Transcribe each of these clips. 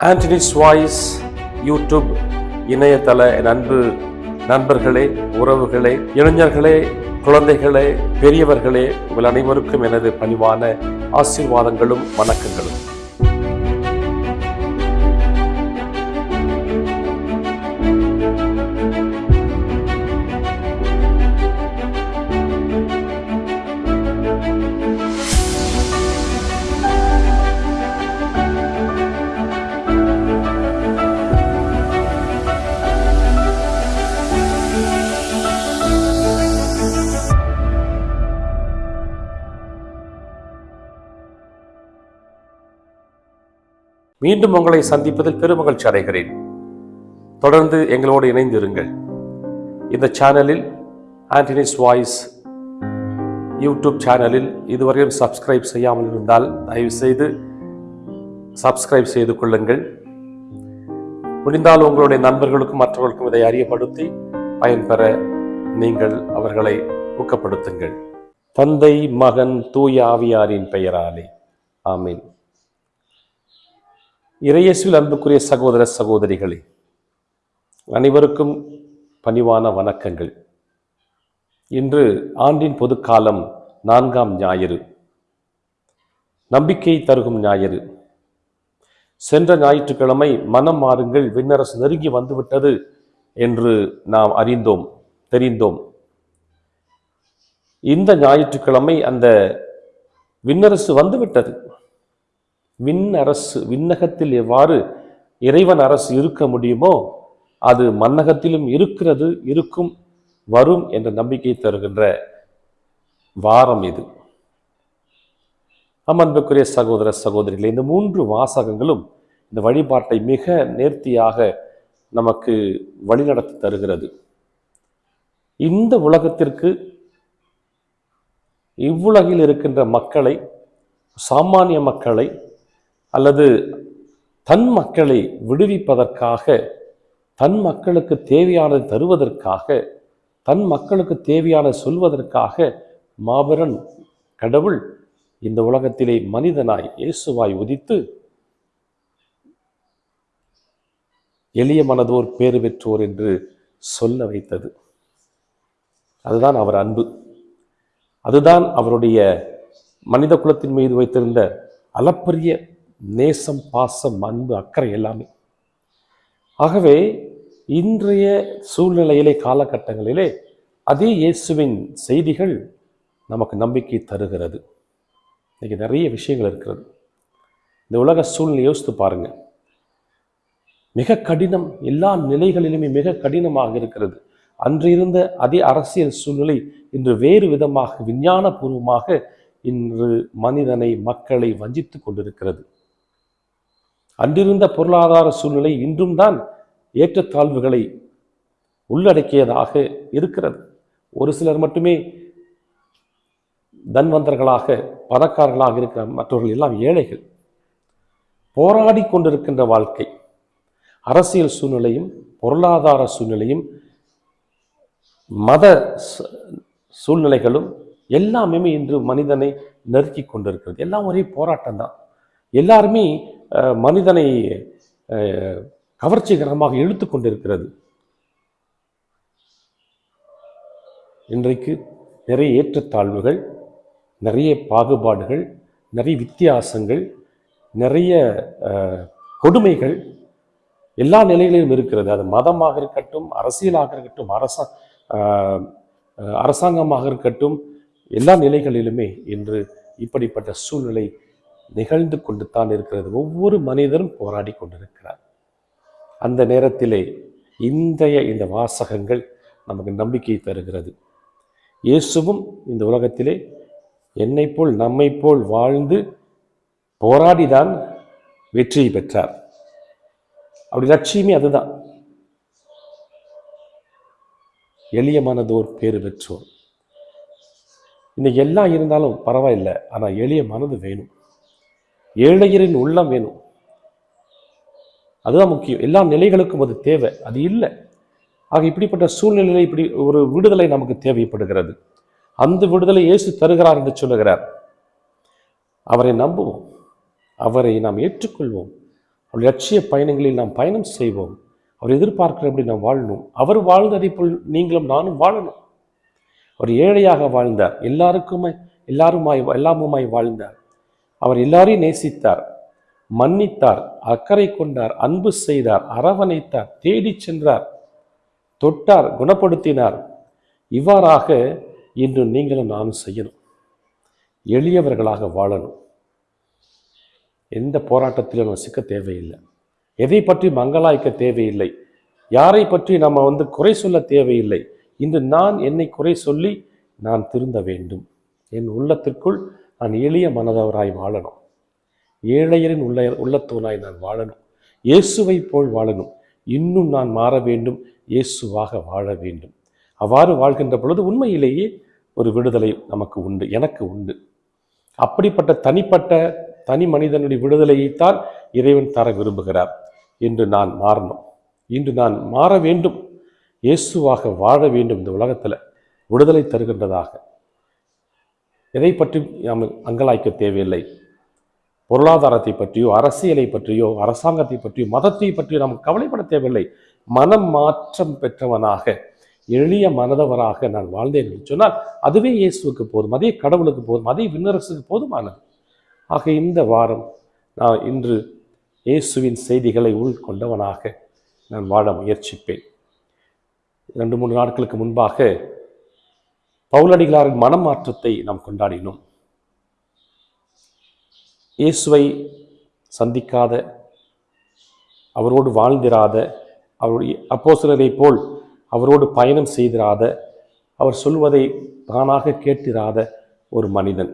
Anthony's voice YouTube இணையதள அன்பு நண்பர்களே உறவுகளே இளைஞர்களே குழந்தைகளே பெரியவர்களே உங்கள் அனைவருக்கும் எனது பணிவான ஆசீர்வாதங்களும் வணக்கங்களும். மீண்டும் உங்களை சந்திப்பதில் பெருமகிழ்ச்சி அடைகிறேன். தொடர்ந்து எங்களோடு இணைந்திருங்கள். இந்த சேனலில் ஆண்டனிஸ் வாய்ஸ் யூடியூப் சேனலில் இதுவரையும் சப்ஸ்கிரைப் செய்யாமல் இருந்தால் தயவுசெய்து சப்ஸ்கிரைப் செய்து கொள்ளுங்கள். முடிந்தால் உங்களுடைய நண்பர்களுக்கும் மற்றவர்களுக்கும் இதை அறியப்படுத்தி பயன்பெற நீங்கள் அவர்களை ஊக்கப்படுத்துங்கள். தந்தை மகன் தூய ஆவியாரின் பெயராலே. ஆமீன். இறையேசுவில் அன்புக்குரிய சகோதர சகோதரிகளே அனைவருக்கும் பணிவான வணக்கங்கள். இன்று ஆண்டின் பொதுக்காலம் நான்காம் ஞாயிறு. நம்பிக்கை தருகும் ஞாயிறு. சென்ற ஞாயிற்றுக்கிழமை மனம் மாறுங்கள் விண்ணரசு நெருங்கி வந்துவிட்டது என்று நாம் அறிந்தோம் தெரிந்தோம். இந்த ஞாயிற்றுக்கிழமை அந்த விண்ணரசு வந்துவிட்டது. விண் அரசு விண்ணகத்தில் எவ்வாறு இறைவன் அரசு இருக்க முடியுமோ அது மன்னகத்திலும் இருக்கிறது இருக்கும் வரும் என்ற நம்பிக்கை தருகின்ற வாரம் இது. அன்புக்குரிய சகோதர சகோதரிகளே இந்த மூன்று வாசகங்களும் இந்த வழிபாட்டை மிக நேர்த்தியாக நமக்கு வழிநடத்தி தருகிறது. இந்த உலகத்திற்கு இவ்வுலகில் இருக்கின்ற மக்களை சாமானிய மக்களை அல்லது தன் மக்களை விடுவிப்பதற்காக தன் மக்களுக்கு தேவையானதை தருவதற்காக தன் மக்களுக்கு தேவையான சொல்வதற்காக மாபெரன் கடவுள் இந்த உலகத்திலே மனிதனாய் இயேசுவாய் உதித்து எளிய மனதோர் பேறு பெற்றோர் என்று சொல்ல வைத்தது. அதுதான் அவர் அன்பு. அதுதான் அவருடைய மனித குலத்தின் மீது வைத்திருந்த அளப்பரிய நேசம் பாசம் அன்பு அக்கறை எல்லாமே. ஆகவே இன்றைய சூழ்நிலையிலே காலகட்டங்களிலே அதே இயேசுவின் செய்திகள் நமக்கு நம்பிக்கை தருகிறது. இன்றைக்கி நிறைய விஷயங்கள் இருக்கிறது. இந்த உலக சூழ்நிலை யோசித்து பாருங்கள் மிக கடினம் எல்லா நிலைகளிலுமே மிக கடினமாக இருக்கிறது. அன்று இருந்த அதே அரசியல் சூழ்நிலை இன்று வேறு விதமாக விஞ்ஞானபூர்வமாக இன்று மனிதனை மக்களை வஞ்சித்து கொண்டிருக்கிறது. அன்றிருந்த பொருளாதார சூழ்நிலை இன்றும் தான் ஏற்றத்தாழ்வுகளை உள்ளடக்கியதாக இருக்கிறது. ஒரு சிலர் மட்டுமே தன்வந்தர்களாக பணக்காரர்களாக இருக்கிற மற்றவர்கள் எல்லாம் ஏழைகள். போராடி கொண்டிருக்கின்ற வாழ்க்கை அரசியல் சூழ்நிலையும் பொருளாதார சூழ்நிலையும் மத சூழ்நிலைகளும் எல்லாமே இன்று மனிதனை நெருக்கி கொண்டிருக்கிறது. எல்லாம் ஒரே போராட்டம் தான் எல்லாருமே மனிதனை கவர்ச்சிகரமாக இழுத்து கொண்டிருக்கிறது. இன்றைக்கு நிறைய ஏற்றத்தாழ்வுகள் நிறைய பாகுபாடுகள் நிறைய வித்தியாசங்கள் நிறைய கொடுமைகள் எல்லா நிலைகளிலும் இருக்கிறது. அது மதமாக இருக்கட்டும் அரசியலாக இருக்கட்டும் அரசா அரசாங்கமாக இருக்கட்டும் எல்லா நிலைகளிலுமே இன்று இப்படிப்பட்ட சூழ்நிலை நிகழ்ந்து கொண்டு தான் இருக்கிறது. ஒவ்வொரு மனிதரும் போராடி கொண்டிருக்கிறார். அந்த நேரத்திலே இன்றைய இந்த வாசகங்கள் நமக்கு நம்பிக்கை தருகிறது. இயேசுவும் இந்த உலகத்திலே என்னை போல் நம்மை போல் வாழ்ந்து போராடிதான் வெற்றியை பெற்றார். அப்படி லட்சியமே அதுதான். எளிய மனதோர் பேறு பெற்றோர். இன்னைக்கு எல்லாம் இருந்தாலும் பரவாயில்லை ஆனால் எளிய மனது வேணும். ஏழையரின் உள்ளம் வேணும். அதுதான் முக்கியம். எல்லா நிலைகளுக்கும் அது தேவை. அது இல்லை. ஆக இப்படிப்பட்ட சூழ்நிலையில் இப்படி ஒரு விடுதலை நமக்கு தேவைப்படுகிறது. அந்த விடுதலை இயேசு தருகிறார் என்று சொல்லுகிறார். அவரை நம்புவோம். அவரை நாம் ஏற்றுக்கொள்வோம். அவர் லட்சிய பயணங்களில் நாம் பயணம் செய்வோம். அவர் எதிர்பார்க்கிறபடி நாம் வாழணும். அவர் வாழ்ந்ததை போல் நீங்களும் நானும் வாழணும். அவர் ஏழையாக வாழ்ந்தார். எல்லாருக்குமே எல்லாருமாய் எல்லாமுமாய் வாழ்ந்தார். அவர் எல்லாரையும் நேசித்தார் மன்னித்தார் அக்கறை கொண்டார் அன்பு செய்தார் அரவணைத்தார் தேடிச் சென்றார் தொட்டார் குணப்படுத்தினார். இவ்வாறாக இன்று நீங்களும் நானும் செய்யணும். எளியவர்களாக வாழணும். எந்த போராட்டத்திலும் நம்ம சிக்க தேவையில்லை. எதை பற்றி மங்களாய்க்க தேவையில்லை. யாரை பற்றி நம்ம வந்து குறை சொல்ல தேவையில்லை. இன்று நான் என்னை குறை சொல்லி நான் திருந்த வேண்டும். என் உள்ளத்திற்குள் நான் எளிய மனதவராய் வாழணும். ஏழையரின் உள்ள உள்ளத்தோனாய் நான் வாழணும். இயேசுவை போல் வாழணும். இன்னும் நான் மாற வேண்டும். இயேசுவாக வாழ வேண்டும். அவ்வாறு வாழ்கின்ற பொழுது உண்மையிலேயே ஒரு விடுதலை நமக்கு உண்டு எனக்கு உண்டு. அப்படிப்பட்ட தனிப்பட்ட தனி மனிதனுடைய விடுதலையைத்தான் இறைவன் தர விரும்புகிறார். என்று நான் மாறணும். இன்று நான் மாற வேண்டும். இயேசுவாக வாழ வேண்டும் இந்த உலகத்தில். விடுதலை தருகின்றதாக. எதை பற்றி நாம் அங்கலாய்க்க தேவையில்லை. பொருளாதாரத்தை பற்றியோ அரசியலை பற்றியோ அரசாங்கத்தை பற்றியோ மதத்தை பற்றியோ நாம் கவலைப்பட தேவையில்லை. மனம் மாற்றம் பெற்றவனாக எளிய மனதவராக நான் வாழ்ந்தேன் என்று சொன்னால் அதுவே இயேசுவுக்கு போதும் அதே கடவுளுக்கு போதும் அதே விண்ணரசுக்கு போதுமானது. ஆக இந்த வாரம் நான் இன்று இயேசுவின் செய்திகளை உள்கொண்டவனாக நான் வாழ முயற்சிப்பேன். இரண்டு மூன்று நாட்களுக்கு முன்பாக பவுலடிகளாரின் மனமாற்றத்தை நாம் கொண்டாடினோம். இயேசுவை சந்திக்காத அவரோடு வாழ்ந்திராத அவருடைய அப்போஸ்தலரை போல் அவரோடு பயணம் செய்திராத அவர் சொல்வதை தானாக கேட்டிராத ஒரு மனிதன்.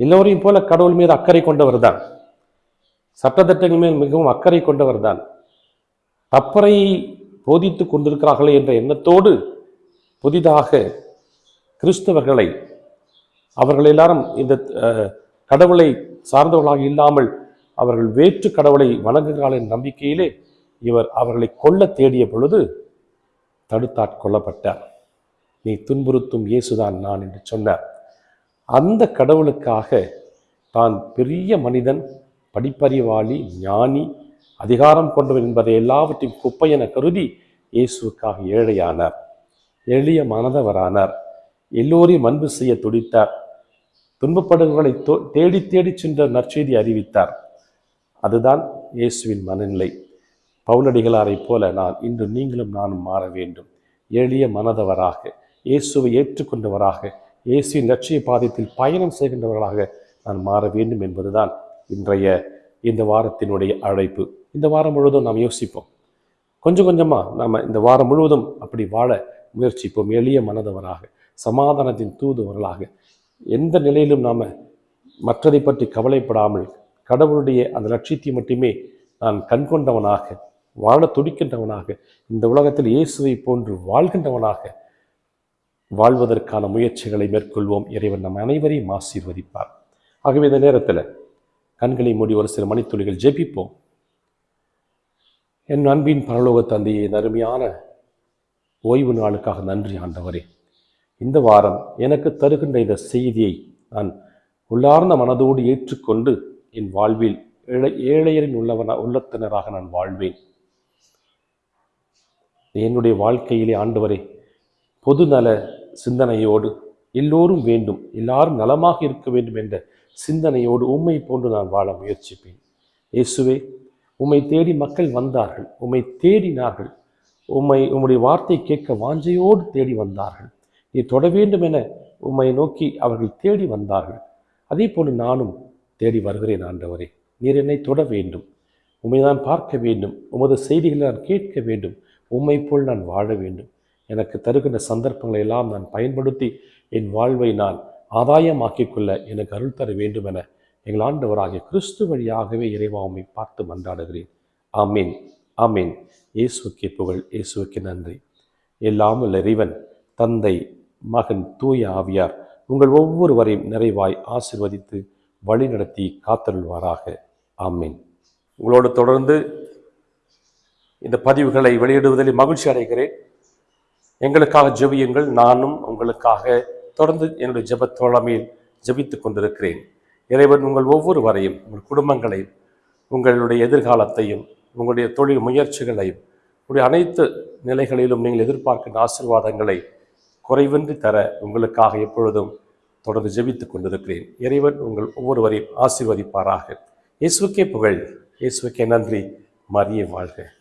எல்லோரையும் போல கடவுள் மீது அக்கறை கொண்டவர் தான் சட்டத்திட்டங்கள் மேல் மிகவும் அக்கறை கொண்டவர் தான் தப்பறை போதித்து கொண்டிருக்கிறார்களே என்ற எண்ணத்தோடு புதிதாக கிறிஸ்தவர்களை அவர்கள் எல்லாரும் இந்த கடவுளை சார்ந்தவர்களாக இல்லாமல் அவர்கள் வேற்று கடவுளை வணங்குகிறார்கள் என்ற நம்பிக்கையிலே இவர் அவர்களை கொல்ல தேடிய பொழுது தடுத்தாட்கொள்ளப்பட்டார் நீ துன்புறுத்தும் இயேசுதான் நான் என்று சொன்னார். அந்த கடவுளுக்காக தான் பெரிய மனிதன் படிப்பறிவாளி ஞானி அதிகாரம் கொண்டவன் என்பதை எல்லாவற்றையும் குப்பை என கருதி இயேசுக்காக ஏழையானார். எளிய மனதவரானார். எல்லோரையும் அன்பு செய்ய துடித்தார். துன்பப்படுகளை தேடி தேடி சென்ற நற்செய்தி அறிவித்தார். அதுதான் இயேசுவின் மனநிலை. பவுலடிகளாரைப் போல நான் இன்று நீங்களும் நானும் மாற வேண்டும். எளிய மனதவராக இயேசுவை ஏற்றுக்கொண்டவராக இயேசுவின் லட்சிய பாதையில் பயணம் செய்கின்றவர்களாக நான் மாற வேண்டும் என்பதுதான் இன்றைய இந்த வாரத்தினுடைய அழைப்பு. இந்த வாரம் முழுவதும் நாம் யோசிப்போம். கொஞ்சம் கொஞ்சமாக நாம் இந்த வாரம் முழுவதும் அப்படி வாழ முயற்சிப்போம். எளிய மனதவராக சமாதானத்தின் தூதுவர்களாக. எந்த நிலையிலும் நாம் மற்றதை பற்றி கவலைப்படாமல் கடவுளுடைய அந்த லட்சியத்தை மட்டுமே நான் கண்கொண்டவனாக வாழ துடிக்கின்றவனாக இந்த உலகத்தில் இயேசுவை போன்று வாழ்கின்றவனாக வாழ்வதற்கான முயற்சிகளை மேற்கொள்வோம். இறைவன் நம் அனைவரையும் ஆசீர்வதிப்பார். ஆகவே இந்த நேரத்தில் கண்களை மூடி ஒரு சில மணித்துளிகள் ஜெபிப்போம். என் அன்பின் பரலோக தந்தையை அருமையான ஓய்வு நாளுக்காக நன்றி ஆண்டவரே. இந்த வாரம் எனக்கு தருகின்ற இந்த செய்தியை நான் உள்ளார்ந்த மனதோடு ஏற்றுக்கொண்டு என் வாழ்வில் ஏழை ஏழையரின் உள்ளவன உள்ளத்தினராக நான் வாழ்வேன். என்னுடைய வாழ்க்கையிலே ஆண்டவரே பொதுநல சிந்தனையோடு எல்லோரும் வேண்டும் எல்லாரும் நலமாக இருக்க வேண்டும் என்ற சிந்தனையோடு உம்மை போன்று நான் வாழ முயற்சிப்பேன். இயேசுவே உம்மை தேடி மக்கள் வந்தார்கள் உம்மை தேடினார்கள். உம்மை உம்முடைய வார்த்தை கேட்க வாஞ்சையோடு தேடி வந்தார்கள். நீ தொட வேண்டும் என உம்மை நோக்கி அவர்கள் தேடி வந்தார்கள். அதே போன்று நானும் தேடி வருகிறேன் ஆண்டவரே. நீர் என்னை தொட வேண்டும். உம்மை நான் பார்க்க வேண்டும். உமது செய்திகளை நான் கேட்க வேண்டும். உம்மை போல் நான் வாழ வேண்டும். எனக்கு தருகின்ற சந்தர்ப்பங்களை எல்லாம் நான் பயன்படுத்தி என் வாழ்வை நான் ஆதாயமாக்கிக் கொள்ள எனக்கு அருள் தர வேண்டும் என எங்கள் ஆண்டவராகிய கிறிஸ்து வழியாகவே இறைவா உம்மை பார்த்து மன்றாடுகிறேன். ஆமீன். ஆமீன். இயேசுக்கு புகழ் இயேசுவுக்கு நன்றி. எல்லாம் இறைவன் தந்தை மகன் தூய ஆவியார் உங்கள் ஒவ்வொருவரையும் நிறைவாய் ஆசிர்வதித்து வழிநடத்தி காத்தருள்வாராக. ஆமீன். உங்களோடு தொடர்ந்து இந்த பதிவுகளை வெளியிடுவதில் மகிழ்ச்சி அடைகிறேன். எங்களுக்காக ஜெபியுங்கள். நானும் உங்களுக்காக தொடர்ந்து என்னுடைய ஜெபத் தோழமையில் கொண்டிருக்கிறேன். இறைவன் உங்கள் ஒவ்வொருவரையும் உங்கள் குடும்பங்களையும் உங்களுடைய எதிர்காலத்தையும் உங்களுடைய தொழில் முயற்சிகளையும் உடைய அனைத்து நிலைகளிலும் நீங்கள் எதிர்பார்க்கின்ற ஆசீர்வாதங்களை குறைவின்றி தர உங்களுக்காக எப்பொழுதும் தொடர்ந்து ஜெபித்துக் கொண்டிருக்கிறேன். இறைவன் உங்கள் ஒவ்வொருவரையும் ஆசீர்வதிப்பாராக. இயேசுக்கே புகழ். இயேசுக்கே நன்றி. மரியே வாழ்க.